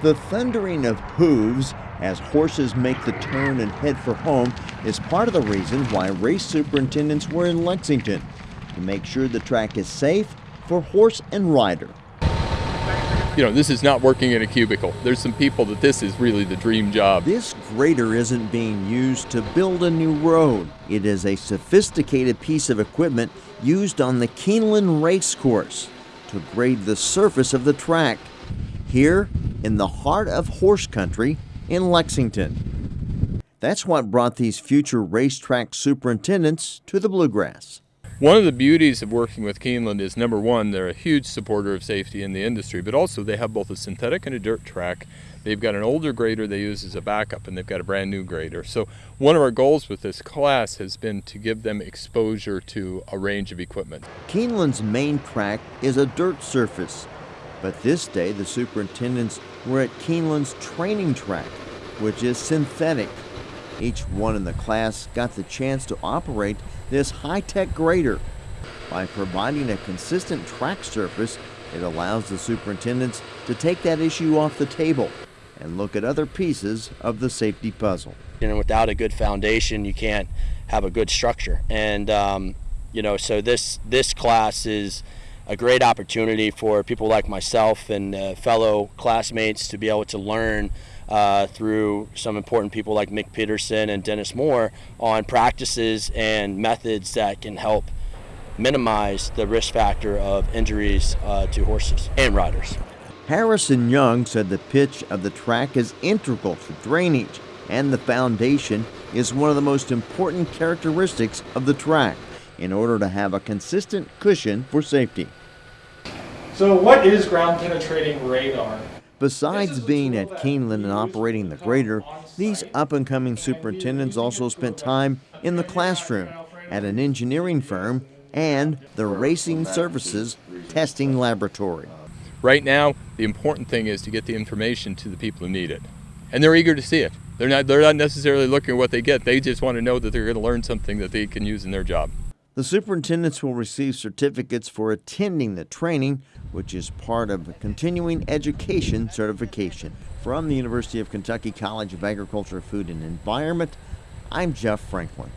The thundering of hooves as horses make the turn and head for home is part of the reason why race superintendents were in Lexington to make sure the track is safe for horse and rider. You know, this is not working in a cubicle. There's some people that this is really the dream job. This grader isn't being used to build a new road. It is a sophisticated piece of equipment used on the Keeneland race course to grade the surface of the track. Here, in the heart of horse country in Lexington. That's what brought these future racetrack superintendents to the Bluegrass. One of the beauties of working with Keeneland is number one, they're a huge supporter of safety in the industry, but also they have both a synthetic and a dirt track. They've got an older grader they use as a backup, and they've got a brand new grader. So, one of our goals with this class has been to give them exposure to a range of equipment. Keeneland's main track is a dirt surface, but this day, the superintendents were at Keeneland's training track, which is synthetic. Each one in the class got the chance to operate this high tech grader. By providing a consistent track surface, it allows the superintendents to take that issue off the table and look at other pieces of the safety puzzle. And without a good foundation, you can't have a good structure. And um, you know, so this this class is a great opportunity for people like myself and uh, fellow classmates to be able to learn uh, through some important people like Mick Peterson and Dennis Moore on practices and methods that can help minimize the risk factor of injuries uh, to horses and riders. Harrison Young said the pitch of the track is integral to drainage, and the foundation is one of the most important characteristics of the track in order to have a consistent cushion for safety. So what is ground penetrating radar? Besides being at Keeneland and operating the grader, these up and coming superintendents also spent time in the classroom at an engineering firm and the Racing Services Testing Laboratory. Right now, the important thing is to get the information to the people who need it. And they're eager to see it. They're not, they're not necessarily looking at what they get, they just want to know that they're going to learn something that they can use in their job. The superintendents will receive certificates for attending the training, which is part of continuing education certification. From the University of Kentucky College of Agriculture, Food and Environment, I'm Jeff Franklin.